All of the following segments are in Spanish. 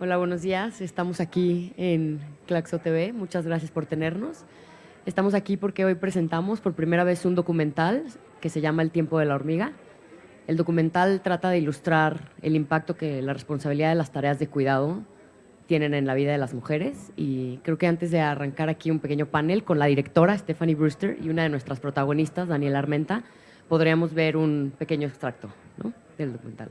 Hola, buenos días. Estamos aquí en Claxo TV. Muchas gracias por tenernos. Estamos aquí porque hoy presentamos por primera vez un documental que se llama El tiempo de la hormiga. El documental trata de ilustrar el impacto que la responsabilidad de las tareas de cuidado tienen en la vida de las mujeres y creo que antes de arrancar aquí un pequeño panel con la directora Stephanie Brewster y una de nuestras protagonistas, Daniela Armenta, podríamos ver un pequeño extracto del documental.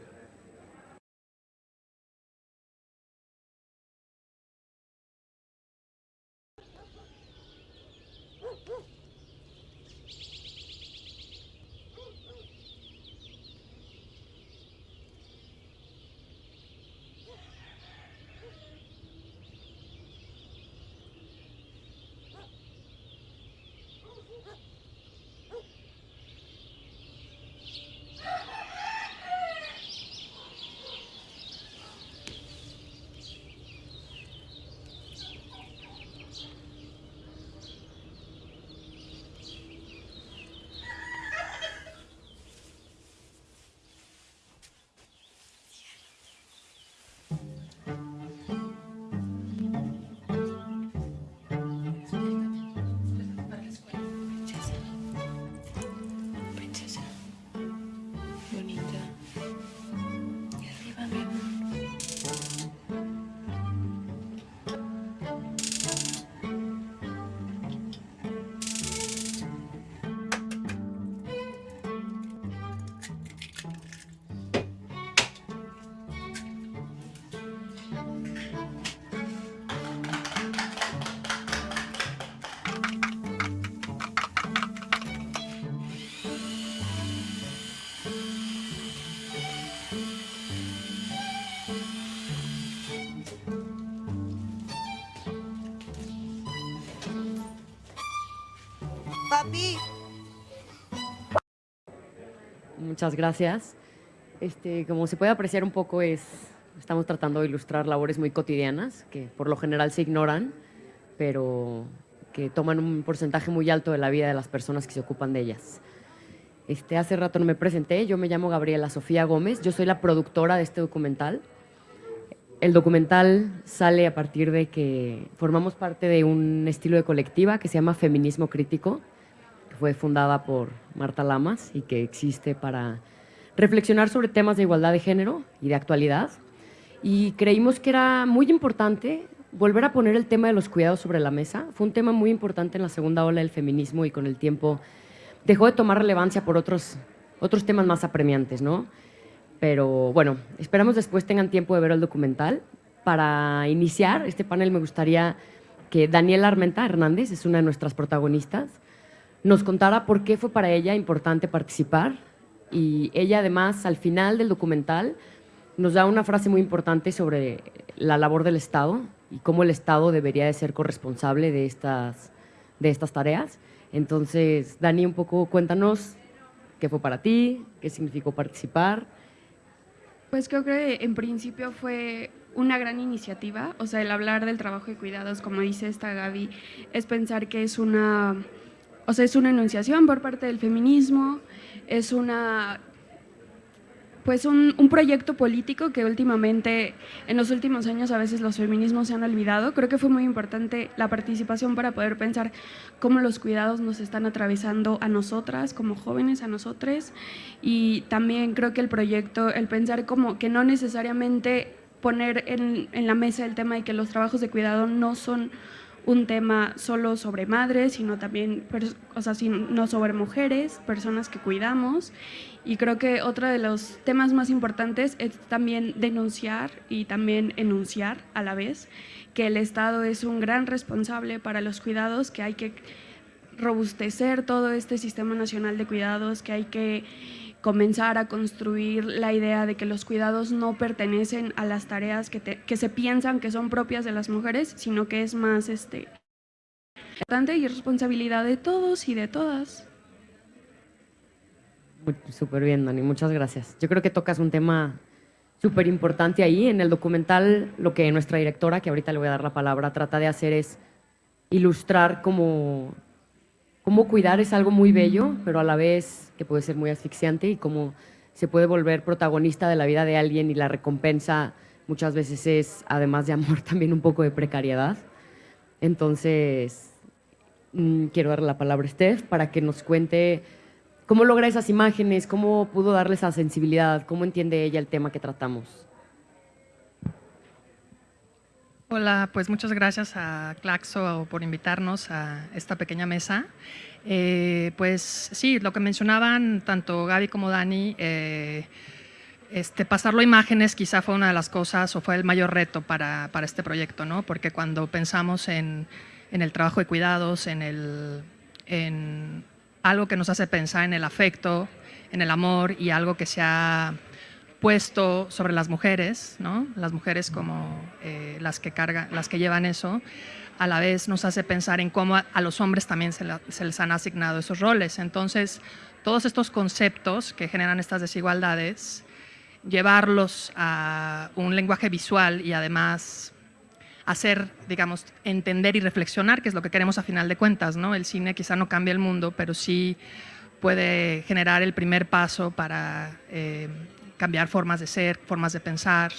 Muchas gracias. Este, como se puede apreciar un poco, es, estamos tratando de ilustrar labores muy cotidianas que por lo general se ignoran, pero que toman un porcentaje muy alto de la vida de las personas que se ocupan de ellas. Este, hace rato no me presenté, yo me llamo Gabriela Sofía Gómez, yo soy la productora de este documental. El documental sale a partir de que formamos parte de un estilo de colectiva que se llama Feminismo Crítico, fue fundada por Marta Lamas y que existe para reflexionar sobre temas de igualdad de género y de actualidad. Y creímos que era muy importante volver a poner el tema de los cuidados sobre la mesa. Fue un tema muy importante en la segunda ola del feminismo y con el tiempo dejó de tomar relevancia por otros, otros temas más apremiantes, ¿no? Pero bueno, esperamos después tengan tiempo de ver el documental. Para iniciar este panel me gustaría que Daniela Armenta Hernández, es una de nuestras protagonistas, nos contara por qué fue para ella importante participar y ella además al final del documental nos da una frase muy importante sobre la labor del Estado y cómo el Estado debería de ser corresponsable de estas, de estas tareas. Entonces, Dani, un poco cuéntanos qué fue para ti, qué significó participar. Pues creo que en principio fue una gran iniciativa, o sea, el hablar del trabajo de cuidados, como dice esta Gaby, es pensar que es una o sea, es una enunciación por parte del feminismo, es una pues un, proyecto político que últimamente, en los últimos años a veces los feminismos se han olvidado. Creo que fue muy importante la participación para poder pensar cómo los cuidados nos están atravesando a nosotras, como jóvenes, a nosotros. Y también creo que el proyecto, el pensar como que no necesariamente poner en, en la mesa el tema de que los trabajos de cuidado no son un tema solo sobre madres, sino también, o sea, no sobre mujeres, personas que cuidamos. Y creo que otro de los temas más importantes es también denunciar y también enunciar a la vez que el Estado es un gran responsable para los cuidados, que hay que robustecer todo este sistema nacional de cuidados, que hay que comenzar a construir la idea de que los cuidados no pertenecen a las tareas que, que se piensan que son propias de las mujeres, sino que es más este, importante y responsabilidad de todos y de todas. Súper bien, Dani, muchas gracias. Yo creo que tocas un tema súper importante ahí. En el documental, lo que nuestra directora, que ahorita le voy a dar la palabra, trata de hacer es ilustrar cómo, cómo cuidar es algo muy bello, pero a la vez que puede ser muy asfixiante y cómo se puede volver protagonista de la vida de alguien y la recompensa muchas veces es, además de amor, también un poco de precariedad. Entonces, mm, quiero darle la palabra a Steph para que nos cuente cómo logra esas imágenes, cómo pudo darle esa sensibilidad, cómo entiende ella el tema que tratamos. Hola, pues muchas gracias a Claxo por invitarnos a esta pequeña mesa. Eh, pues sí, lo que mencionaban tanto Gaby como Dani, eh, este, pasarlo a imágenes quizá fue una de las cosas o fue el mayor reto para, para este proyecto, ¿no? porque cuando pensamos en, en, el trabajo de cuidados, en, el, en algo que nos hace pensar en el afecto, en el amor y algo que se ha puesto sobre las mujeres, ¿no? las mujeres como eh, las, que cargan, las que llevan eso, a la vez nos hace pensar en cómo a, los hombres también se, se, les han asignado esos roles. Entonces, todos estos conceptos que generan estas desigualdades, llevarlos a un lenguaje visual y además hacer, digamos, entender y reflexionar, que es lo que queremos a final de cuentas, ¿no? El cine quizá no cambia el mundo, pero sí puede generar el primer paso para eh, cambiar formas de ser, formas de pensar,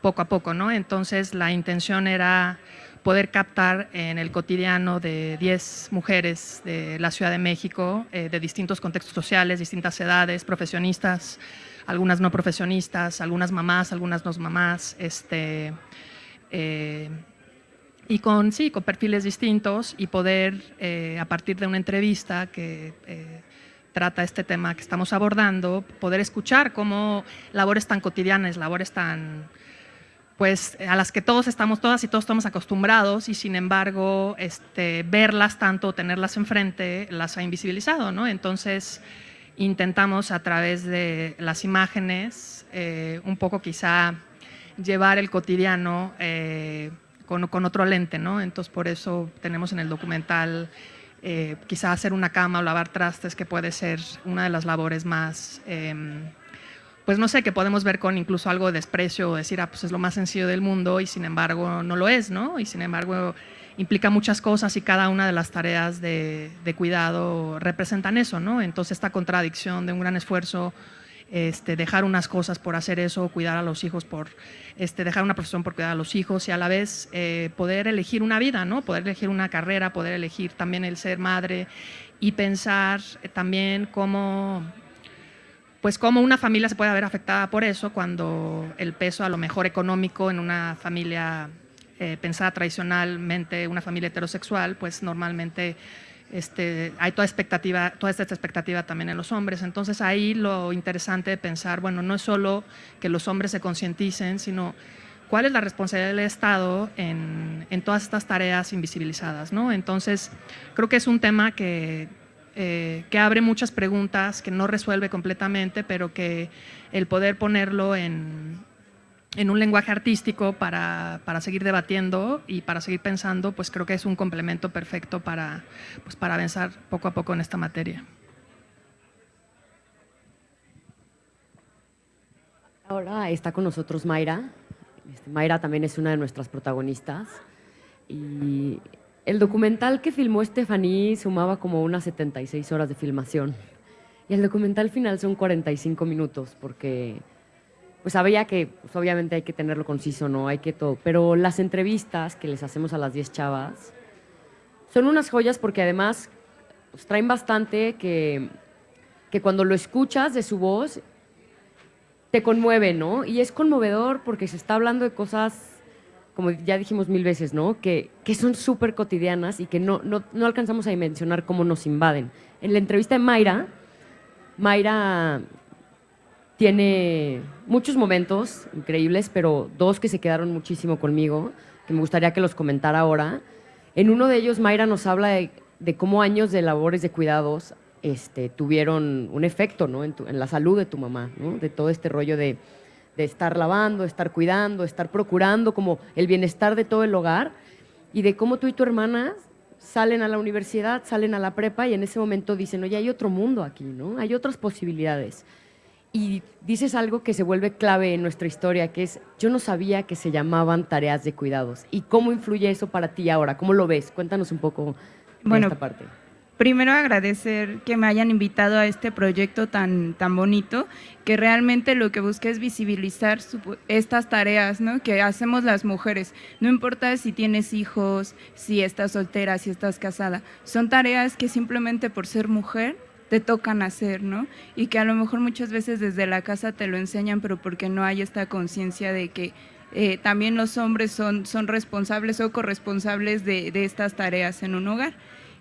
poco a poco, ¿no? Entonces la intención era poder captar en el cotidiano de 10 mujeres de la Ciudad de México, eh, de distintos contextos sociales, distintas edades, profesionistas, algunas no profesionistas, algunas mamás, algunas no mamás, este, eh, y con, sí, con perfiles distintos y poder, eh, a partir de una entrevista que trata este tema que estamos abordando, poder escuchar cómo labores tan cotidianas, labores tan, pues a las que todos estamos, todas y todos estamos acostumbrados y sin embargo este, verlas tanto, tenerlas enfrente, las ha invisibilizado, ¿no? Entonces intentamos a través de las imágenes eh, un poco quizá llevar el cotidiano eh, con, con, otro lente, ¿no? Entonces por eso tenemos en el documental eh, quizá hacer una cama o lavar trastes, que puede ser una de las labores más, em, pues no sé, que podemos ver con incluso algo de desprecio o decir, ah, pues es lo más sencillo del mundo y sin embargo no lo es, ¿no? Y sin embargo implica muchas cosas y cada una de las tareas de, de cuidado representan eso, ¿no? Entonces esta contradicción de un gran esfuerzo este, dejar unas cosas por hacer eso, cuidar a los hijos por, este, dejar una profesión por cuidar a los hijos y a la vez eh, poder elegir una vida, ¿no? poder elegir una carrera, poder elegir también el ser madre y pensar también cómo, pues cómo una familia se puede ver afectada por eso cuando el peso a lo mejor económico en una familia eh, pensada tradicionalmente, una familia heterosexual, pues normalmente este, hay toda, expectativa, toda esta expectativa también en los hombres. Entonces ahí lo interesante de pensar, bueno, no es solo que los hombres se concienticen, sino cuál es la responsabilidad del Estado en, todas estas tareas invisibilizadas. ¿no? Entonces creo que es un tema que, eh, que abre muchas preguntas, que no resuelve completamente, pero que el poder ponerlo en, en un lenguaje artístico para, para, seguir debatiendo y para seguir pensando, pues creo que es un complemento perfecto para, pues para avanzar poco a poco en esta materia. Ahora está con nosotros Mayra. Este, Mayra también es una de nuestras protagonistas. Y el documental que filmó Stephanie sumaba como unas 76 horas de filmación. Y el documental final son 45 minutos, porque pues sabía que pues, obviamente hay que tenerlo conciso, ¿no? Hay que todo. Pero las entrevistas que les hacemos a las 10 chavas son unas joyas porque además pues, traen bastante que, que cuando lo escuchas de su voz te conmueve, ¿no? Y es conmovedor porque se está hablando de cosas, como ya dijimos mil veces, ¿no? Que, que son súper cotidianas y que no, no, no alcanzamos a dimensionar cómo nos invaden. En la entrevista de Mayra, Mayra tiene muchos momentos increíbles, pero dos que se quedaron muchísimo conmigo, que me gustaría que los comentara ahora. En uno de ellos, Mayra nos habla de, cómo años de labores de cuidados este, tuvieron un efecto ¿no? en, la salud de tu mamá, de todo este rollo de, de estar lavando, estar cuidando, estar procurando como el bienestar de todo el hogar y de cómo tú y tu hermana salen a la universidad, salen a la prepa y en ese momento dicen, oye, hay otro mundo aquí, ¿no? Hay otras posibilidades y dices algo que se vuelve clave en nuestra historia, que es, yo no sabía que se llamaban tareas de cuidados. ¿Y cómo influye eso para ti ahora? ¿Cómo lo ves? Cuéntanos un poco de esta parte. primero agradecer que me hayan invitado a este proyecto tan, tan bonito, que realmente lo que busca es visibilizar estas tareas ¿no? que hacemos las mujeres. No importa si tienes hijos, si estás soltera, si estás casada, son tareas que simplemente por ser mujer te tocan hacer, ¿no? Y que a lo mejor muchas veces desde la casa te lo enseñan, pero porque no hay esta conciencia de que eh, también los hombres son, son responsables o corresponsables de, de estas tareas en un hogar.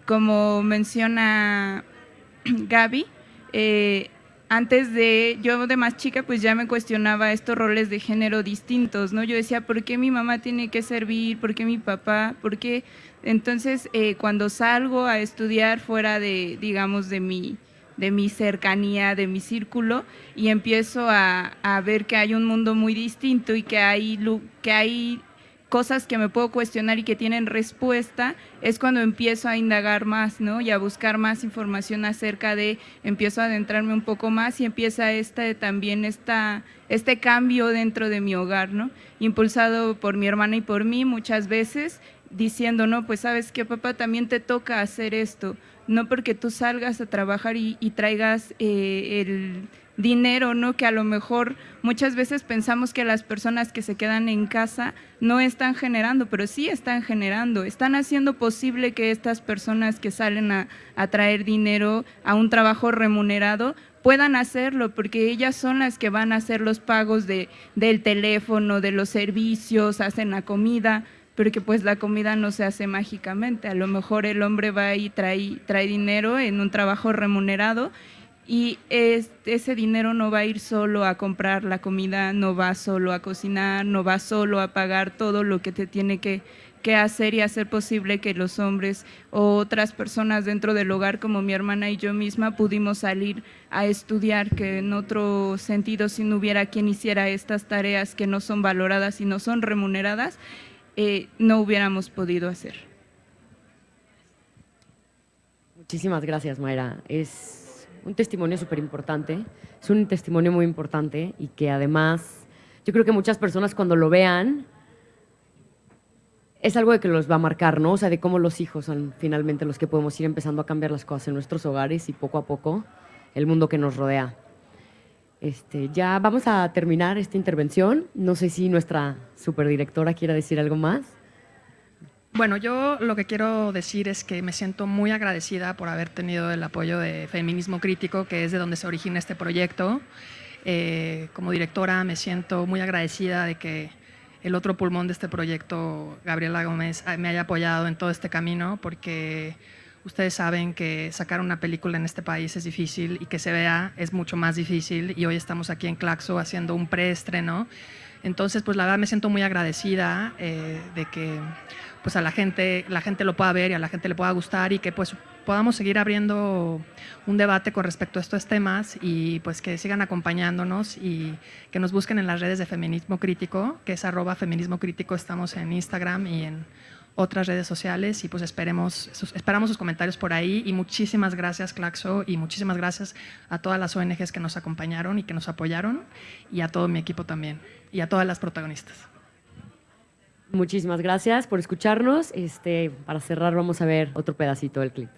Como menciona Gaby, eh, antes de, yo de más chica, pues ya me cuestionaba estos roles de género distintos, ¿no? Yo decía, ¿por qué mi mamá tiene que servir? ¿Por qué mi papá? ¿Por qué? Entonces, eh, cuando salgo a estudiar fuera de, digamos, de mi, de mi cercanía, de mi círculo, y empiezo a, a ver que hay un mundo muy distinto y que hay, que hay cosas que me puedo cuestionar y que tienen respuesta, es cuando empiezo a indagar más, ¿no? Y a buscar más información acerca de, empiezo a adentrarme un poco más y empieza este, también esta, este cambio dentro de mi hogar, ¿no? Impulsado por mi hermana y por mí muchas veces, diciendo, no, pues sabes que papá, también te toca hacer esto, no porque tú salgas a trabajar y, traigas eh, el dinero, ¿no? Que a lo mejor muchas veces pensamos que las personas que se quedan en casa no están generando, pero sí están generando, están haciendo posible que estas personas que salen a, traer dinero a un trabajo remunerado puedan hacerlo, porque ellas son las que van a hacer los pagos de, del teléfono, de los servicios, hacen la comida, pero que pues la comida no se hace mágicamente, a lo mejor el hombre va y trae, trae dinero en un trabajo remunerado y ese dinero no va a ir solo a comprar la comida, no va solo a cocinar, no va solo a pagar todo lo que te tiene que, hacer y hacer posible que los hombres o otras personas dentro del hogar como mi hermana y yo misma pudimos salir a estudiar, que en otro sentido si no hubiera quien hiciera estas tareas que no son valoradas y no son remuneradas, eh, no hubiéramos podido hacer. Muchísimas gracias Mayra. Es un testimonio súper importante, es un testimonio muy importante y que además yo creo que muchas personas cuando lo vean es algo de que los va a marcar, ¿no? O sea, de cómo los hijos son finalmente los que podemos ir empezando a cambiar las cosas en nuestros hogares y poco a poco el mundo que nos rodea. Este, ya vamos a terminar esta intervención. No sé si nuestra superdirectora quiere decir algo más. Bueno, yo lo que quiero decir es que me siento muy agradecida por haber tenido el apoyo de Feminismo Crítico, que es de donde se origina este proyecto. Eh, como directora me siento muy agradecida de que el otro pulmón de este proyecto, Gabriela Gómez, me haya apoyado en todo este camino, porque ustedes saben que sacar una película en este país es difícil y que se vea es mucho más difícil y hoy estamos aquí en Claxo haciendo un preestreno. Entonces, pues la verdad me siento muy agradecida eh, de que pues a la gente, la gente lo pueda ver y a la gente le pueda gustar y que pues podamos seguir abriendo un debate con respecto a estos temas y pues que sigan acompañándonos y que nos busquen en las redes de Feminismo Crítico, que es arroba Feminismo Crítico, estamos en Instagram y en otras redes sociales y pues esperemos, esperamos sus comentarios por ahí y muchísimas gracias Claxo y muchísimas gracias a todas las ONGs que nos acompañaron y que nos apoyaron y a todo mi equipo también y a todas las protagonistas. Muchísimas gracias por escucharnos. Este, para cerrar vamos a ver otro pedacito del clip.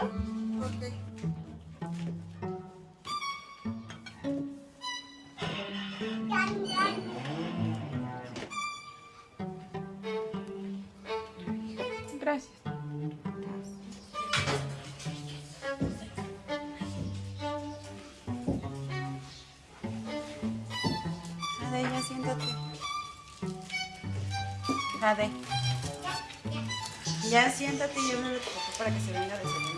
¿Solo? Ok. Gracias. Ade, ya siéntate. Ade. Ya siéntate y yo me lo toco para que se venga a desayunar.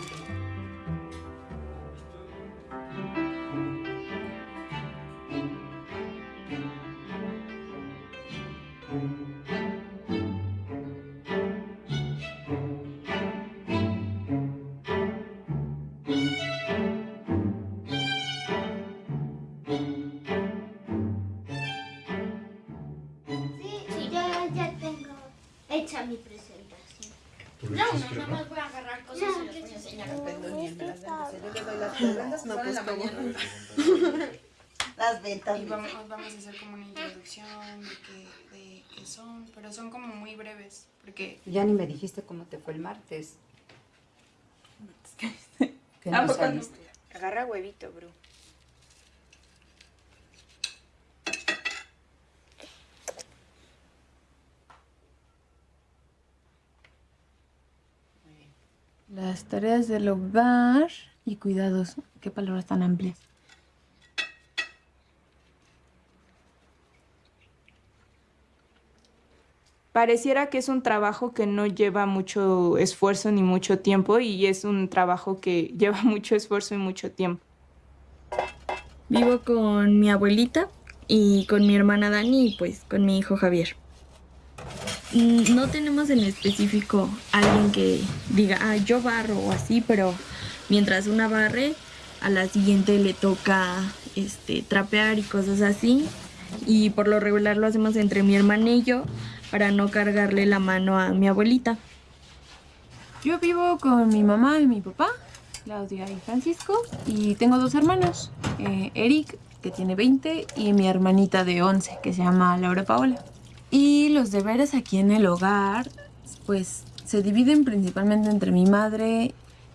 las no, pues. Las ventas. Y vamos, vamos a hacer como una introducción de qué, de qué son, pero son como muy breves, porque Ya ni me dijiste cómo te fue el martes. Que ¿A no no? saliste. Agarra huevito, bro. Las tareas del hogar y cuidados. Qué palabras tan amplias. Pareciera que es un trabajo que no lleva mucho esfuerzo ni mucho tiempo y es un trabajo que lleva mucho esfuerzo y mucho tiempo. Vivo con mi abuelita y con mi hermana Dani y pues con mi hijo Javier. Mm, No tenemos en específico alguien que diga, ah, yo barro o así, pero mientras una barre, a la siguiente le toca este, trapear y cosas así. Y por lo regular lo hacemos entre mi hermana y yo para no cargarle la mano a mi abuelita. Yo vivo con mi mamá y mi papá, Claudia y Francisco, y tengo dos hermanos, eh, Eric, que tiene 20, y mi hermanita de 11, que se llama Laura Paola. Y los deberes aquí en el hogar, pues se dividen principalmente entre mi madre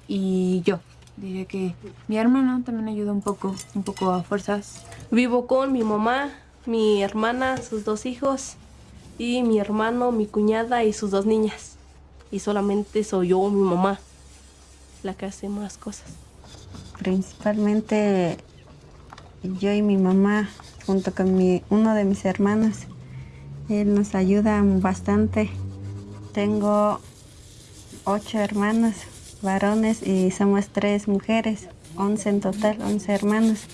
y yo. Diré que mi hermana también ayuda un poco, un poco a fuerzas. Vivo con mi mamá, mi hermana, sus dos hijos, y mi hermano, mi cuñada y sus dos niñas. Y solamente soy yo, mi mamá, la que hace más cosas. Principalmente yo y mi mamá, junto con mi, uno de mis hermanos. Él nos ayuda bastante. Tengo ocho hermanos varones y somos tres mujeres, once en total, once hermanos.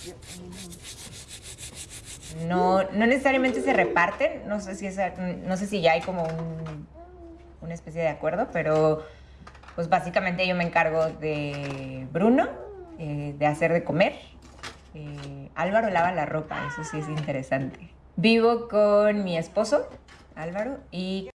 No, no necesariamente se reparten, no sé si, es, no sé si ya hay como un- una especie de acuerdo, pero pues básicamente yo me encargo de Bruno, eh, de hacer de comer. Eh, Álvaro lava la ropa, eso sí es interesante. Vivo con mi esposo, Álvaro, y